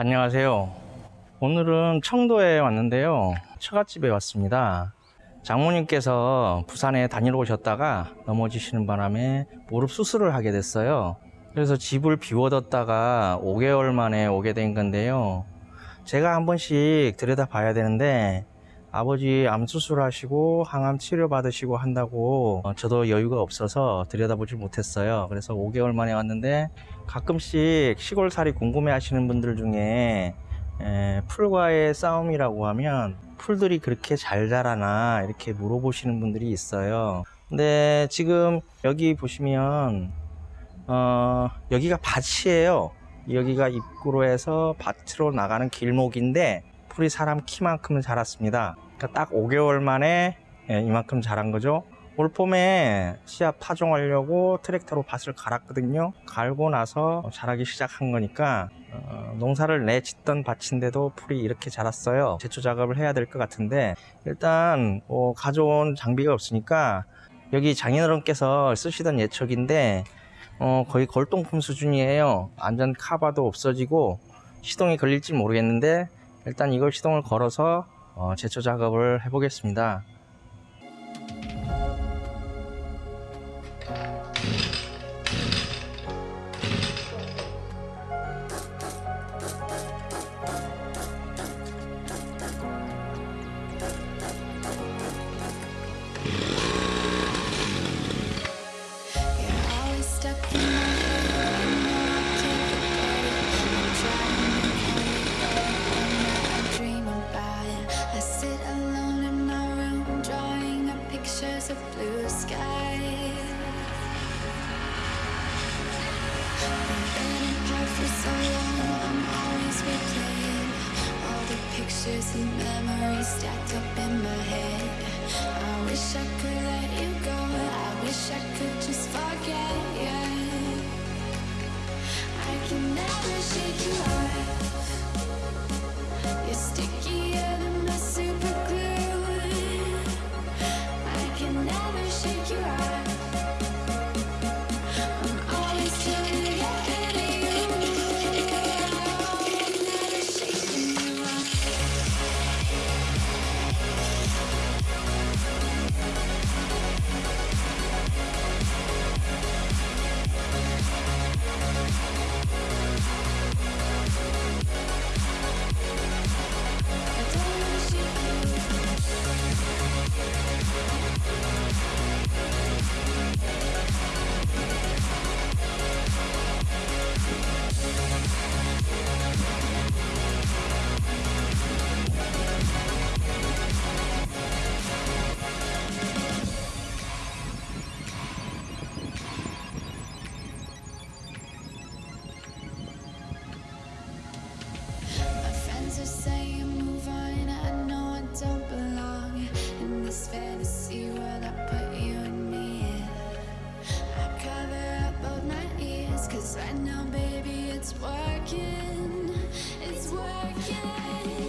안녕하세요. 오늘은 청도에 왔는데요. 처갓집에 왔습니다. 장모님께서 부산에 다니러 오셨다가 넘어지시는 바람에 무릎 수술을 하게 됐어요. 그래서 집을 비워뒀다가 5개월 만에 오게 된 건데요. 제가 한 번씩 들여다 봐야 되는데 아버지 암 수술하시고 항암 치료 받으시고 한다고 어, 저도 여유가 없어서 들여다보지 못했어요. 그래서 5개월 만에 왔는데 가끔씩 시골살이 궁금해 하시는 분들 중에 에, 풀과의 싸움이라고 하면 풀들이 그렇게 잘 자라나 이렇게 물어보시는 분들이 있어요. 근데 지금 여기 보시면 어, 여기가 밭이에요. 여기가 입구로 해서 밭으로 나가는 길목인데 풀이 사람 키만큼 자랐습니다. 그러니까 딱 5개월 만에 예, 이만큼 자란 거죠. 올 봄에 씨앗 파종하려고 트랙터로 밭을 갈았거든요. 갈고 나서 자라기 시작한 거니까 어, 농사를 내 짓던 밭인데도 풀이 이렇게 자랐어요. 제초 작업을 해야 될 것 같은데 일단 뭐 가져온 장비가 없으니까 여기 장인어른께서 쓰시던 예척인데 어, 거의 골동품 수준이에요. 안전 카바도 없어지고 시동이 걸릴지 모르겠는데 일단 이걸 시동을 걸어서 어, 제초 작업을 해 보겠습니다. Blue skies. We've been apart for so long. I'm always replaying all the pictures and memories stacked up in my head. I wish I could let you go. I wish I could just now, baby, it's working, it's working.